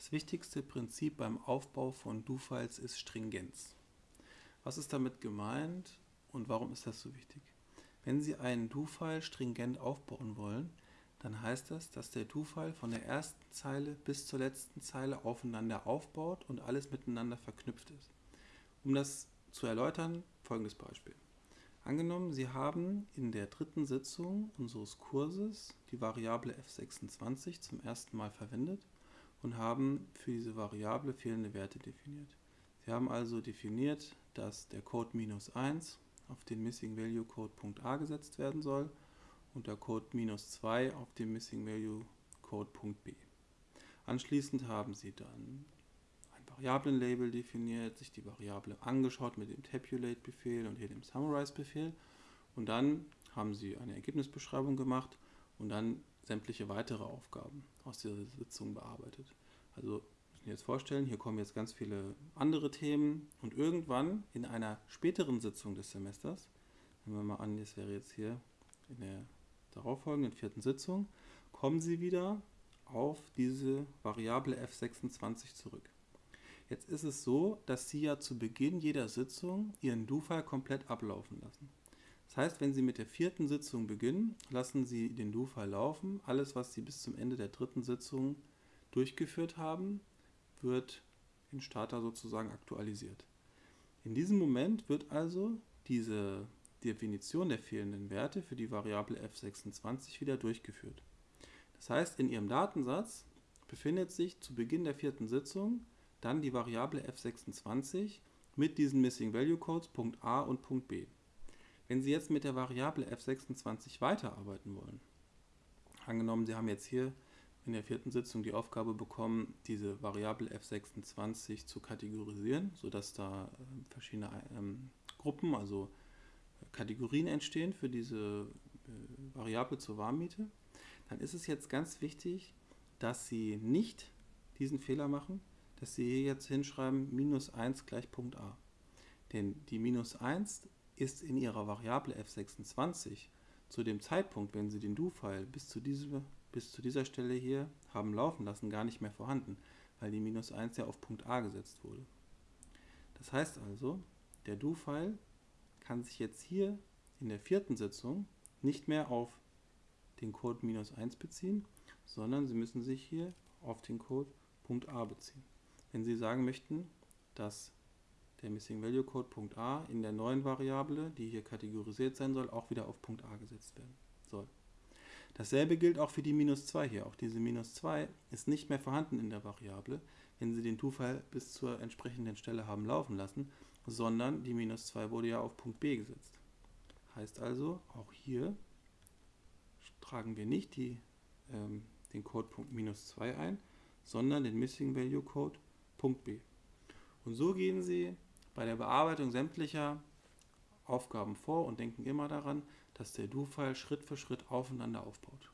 Das wichtigste Prinzip beim Aufbau von Do-Files ist Stringenz. Was ist damit gemeint und warum ist das so wichtig? Wenn Sie einen Do-File stringent aufbauen wollen, dann heißt das, dass der Do-File von der ersten Zeile bis zur letzten Zeile aufeinander aufbaut und alles miteinander verknüpft ist. Um das zu erläutern, folgendes Beispiel. Angenommen, Sie haben in der dritten Sitzung unseres Kurses die Variable f26 zum ersten Mal verwendet und haben für diese Variable fehlende Werte definiert. Sie haben also definiert, dass der Code minus 1 auf den Missing Value Code .a gesetzt werden soll und der Code minus 2 auf den Missing Value Code .b. Anschließend haben Sie dann ein Variablenlabel definiert, sich die Variable angeschaut mit dem Tabulate-Befehl und hier dem Summarize-Befehl und dann haben Sie eine Ergebnisbeschreibung gemacht und dann sämtliche weitere Aufgaben aus dieser Sitzung bearbeitet. Also müssen jetzt vorstellen, hier kommen jetzt ganz viele andere Themen und irgendwann in einer späteren Sitzung des Semesters, nehmen wir mal an, das wäre jetzt hier in der darauffolgenden vierten Sitzung, kommen Sie wieder auf diese Variable f26 zurück. Jetzt ist es so, dass Sie ja zu Beginn jeder Sitzung Ihren Do-File komplett ablaufen lassen. Das heißt, wenn Sie mit der vierten Sitzung beginnen, lassen Sie den Do-File laufen. Alles, was Sie bis zum Ende der dritten Sitzung durchgeführt haben, wird in Starter sozusagen aktualisiert. In diesem Moment wird also diese Definition der fehlenden Werte für die Variable f26 wieder durchgeführt. Das heißt, in Ihrem Datensatz befindet sich zu Beginn der vierten Sitzung dann die Variable f26 mit diesen Missing Value Codes .a und .b. Wenn Sie jetzt mit der Variable f26 weiterarbeiten wollen, angenommen Sie haben jetzt hier in der vierten Sitzung die Aufgabe bekommen, diese Variable f26 zu kategorisieren, sodass da äh, verschiedene ähm, Gruppen, also äh, Kategorien entstehen für diese äh, Variable zur Warmmiete, dann ist es jetzt ganz wichtig, dass Sie nicht diesen Fehler machen, dass Sie hier jetzt hinschreiben minus 1 gleich Punkt a. Denn die minus 1 ist in ihrer Variable f26 zu dem Zeitpunkt, wenn Sie den Do-File bis, zu bis zu dieser Stelle hier haben laufen lassen, gar nicht mehr vorhanden, weil die minus 1 ja auf Punkt A gesetzt wurde. Das heißt also, der Do-File kann sich jetzt hier in der vierten Sitzung nicht mehr auf den Code minus 1 beziehen, sondern Sie müssen sich hier auf den Code Punkt A beziehen. Wenn Sie sagen möchten, dass der Missing Value Code .a in der neuen Variable, die hier kategorisiert sein soll, auch wieder auf Punkt .a gesetzt werden soll. Dasselbe gilt auch für die minus 2 hier. Auch diese minus 2 ist nicht mehr vorhanden in der Variable, wenn Sie den To-File bis zur entsprechenden Stelle haben laufen lassen, sondern die minus 2 wurde ja auf Punkt B gesetzt. Heißt also, auch hier tragen wir nicht die, ähm, den Code Punkt minus 2 ein, sondern den Missing Value Code Punkt B. Und so gehen Sie bei der Bearbeitung sämtlicher Aufgaben vor und denken immer daran, dass der Do-File Schritt für Schritt aufeinander aufbaut.